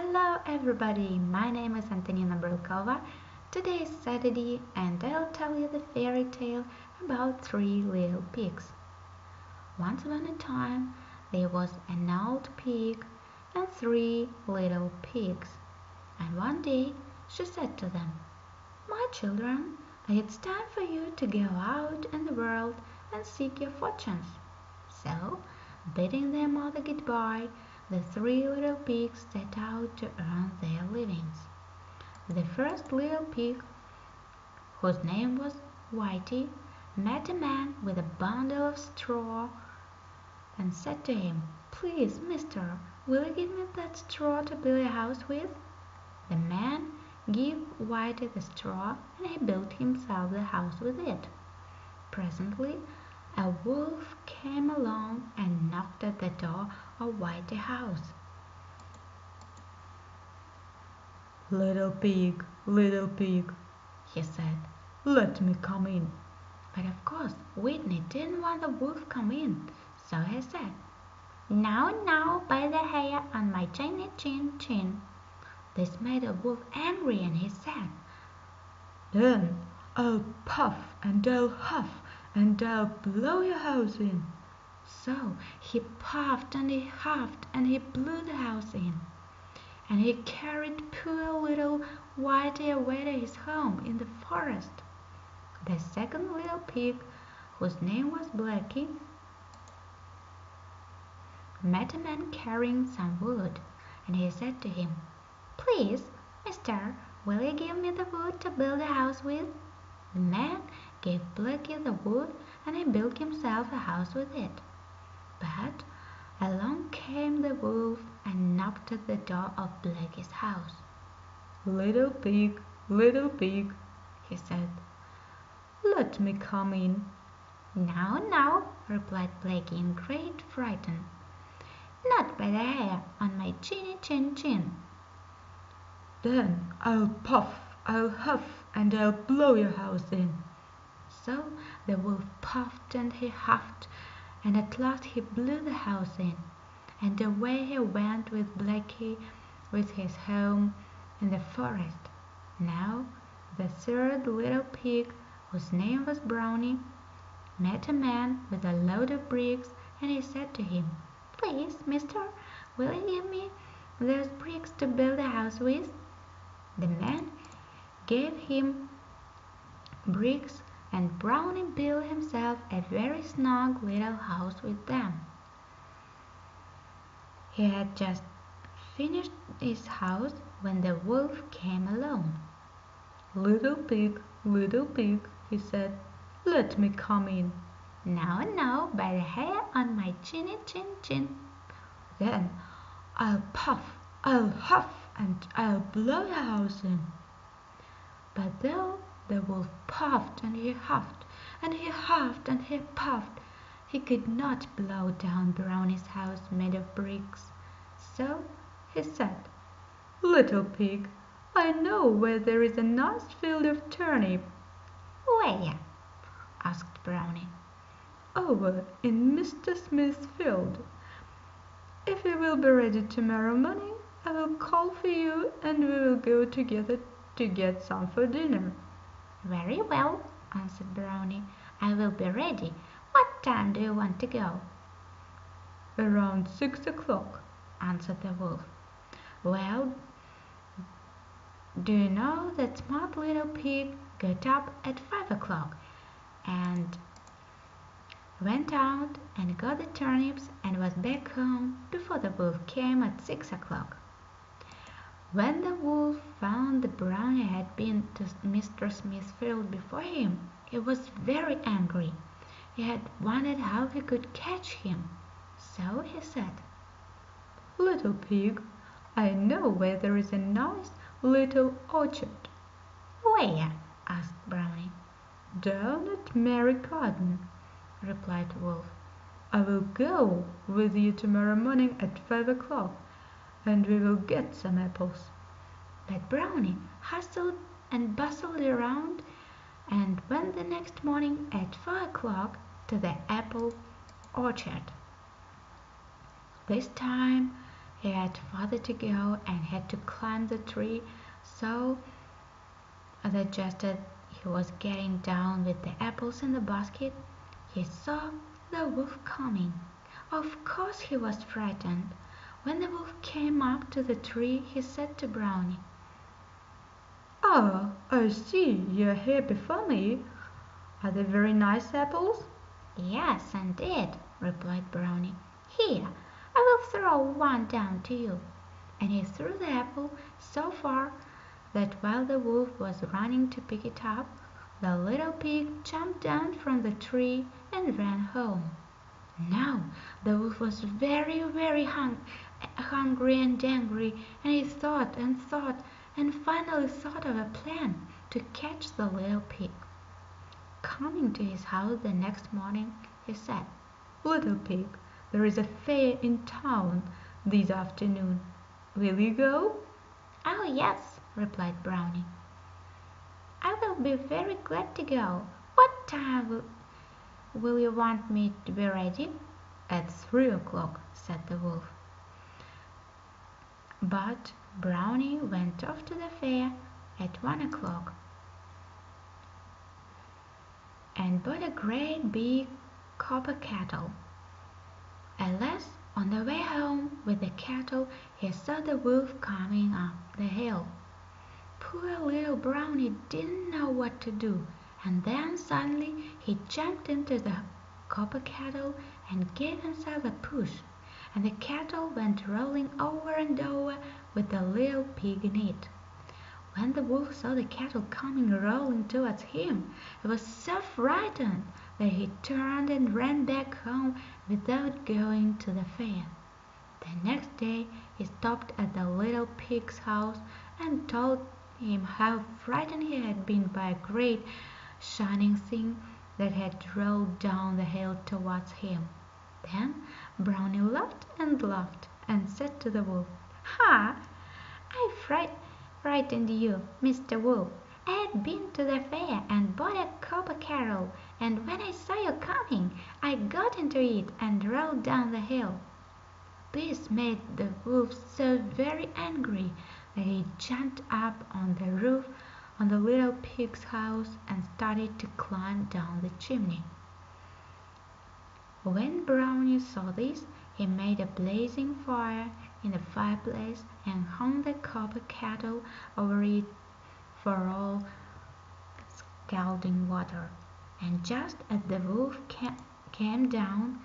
Hello everybody, my name is Antonina Brylkova. Today is Saturday and I'll tell you the fairy tale about three little pigs. Once upon a time there was an old pig and three little pigs. And one day she said to them, My children, it's time for you to go out in the world and seek your fortunes. So, bidding their mother goodbye, the three little pigs set out to earn their livings. The first little pig, whose name was Whitey, met a man with a bundle of straw and said to him, Please, mister, will you give me that straw to build a house with? The man gave Whitey the straw and he built himself the house with it. Presently a wolf came along and knocked at the door of Whitey's house. "Little pig, little pig," he said, "let me come in." But of course Whitey didn't want the wolf come in, so he said, "Now, now, by the hair on my chinny chin chin." This made the wolf angry and he said, "Then I'll puff and I'll huff and I'll blow your house in." So he puffed and he huffed and he blew the house in. And he carried poor little Whitey away to his home in the forest. The second little pig, whose name was Blacky, met a man carrying some wood, and he said to him, "Please, mister, will you give me the wood to build a house with?" The man gave Blacky the wood and he built himself a house with it. But along came the wolf and knocked at the door of Blacky's house. "Little pig, little pig," he said, "let me come in." "No, no," replied Blacky in great fright. "Not by the hair on my chinny chin chin." "Then I'll puff, I'll huff and I'll blow your house in." So the wolf puffed and he huffed, and at last he blew the house in, and away he went with Blacky with his home in the forest. Now the third little pig, whose name was Brownie, met a man with a load of bricks, and he said to him, "Please, mister, will you give me those bricks to build a house with?" The man gave him bricks and Brownie built himself a very snug little house with them. He had just finished his house when the wolf came along. "Little pig, little pig," he said, "let me come in." "No, now, by the hair on my chinny chin chin." "Then I'll puff, I'll huff and I'll blow your house in." But though the wolf puffed and he huffed, and he huffed and he puffed, he could not blow down Brownie's house made of bricks. So he said, "Little pig, I know where there is a nice field of turnip." "Where?" asked Brownie. "Over in Mr. Smith's field. If you will be ready tomorrow morning I will call for you and we will go together to get some for dinner." "Very well," answered Brownie. "I will be ready. What time do you want to go?" "Around six o'clock," answered the wolf. Well, do you know that smart little pig got up at five o'clock and went out and got the turnips and was back home before the wolf came at six o'clock. When the wolf found the brownie had been to Mr. Smith's field before him, he was very angry. He had wondered how he could catch him. So he said, "Little pig, I know where there is a nice little orchard." "Where?" asked Brownie. "Down at Merry Garden," replied Wolf. "I will go with you tomorrow morning at five o'clock and we will get some apples." But Brownie hustled and bustled around and went the next morning at four o'clock to the apple orchard. This time he had farther to go and had to climb the tree, so that just as he was getting down with the apples in the basket, he saw the wolf coming. Of course he was frightened. When the wolf came up to the tree he said to Brownie, "Ah, I see you are here before me. Are they very nice apples?" "Yes, indeed," replied Brownie. "Here, I will throw one down to you." And he threw the apple so far that while the wolf was running to pick it up, the little pig jumped down from the tree and ran home. Now the wolf was very, very hungry and angry, and he thought and thought, and finally thought of a plan to catch the little pig. Coming to his house the next morning, he said, "Little pig, there is a fair in town this afternoon. Will you go?" "Oh, yes," replied Brownie. "I will be very glad to go. What time will you want me to be ready?" "At three o'clock," said the wolf. But Brownie went off to the fair at one o'clock, and bought a great big copper kettle. Alas, on the way home with the kettle he saw the wolf coming up the hill. Poor little Brownie didn't know what to do, and then suddenly he jumped into the copper kettle and gave himself a push, and the kettle went rolling over and over with the little pig in it. When the wolf saw the kettle coming rolling towards him, he was so frightened that he turned and ran back home without going to the fair. The next day he stopped at the little pig's house and told him how frightened he had been by a great shining thing that had rolled down the hill towards him. Then Brownie laughed and laughed, and said to the wolf, "Ha! I fright frightened you, Mr. Wolf. I had been to the fair and bought a copper kettle, and when I saw you coming I got into it and rolled down the hill." This made the wolf so very angry that he jumped up on the roof of the little pig's house and started to climb down the chimney. When Brownie saw this he made a blazing fire in the fireplace and hung the copper kettle over it for all scalding water, and just as the wolf came down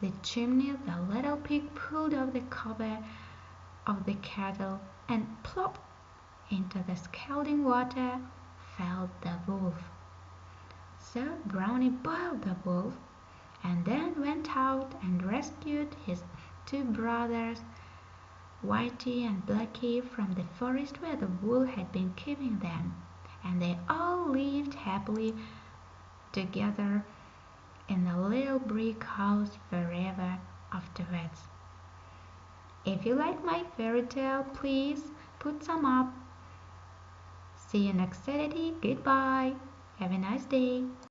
the chimney the little pig pulled off the cover of the kettle, and plop into the scalding water fell the wolf. So Brownie boiled the wolf, and then went out and rescued his two brothers Whitey and Blacky from the forest where the wolf had been keeping them, and they all lived happily together in a little brick house forever afterwards. If you like my fairy tale, please put some up. See you next Saturday. Goodbye. Have a nice day.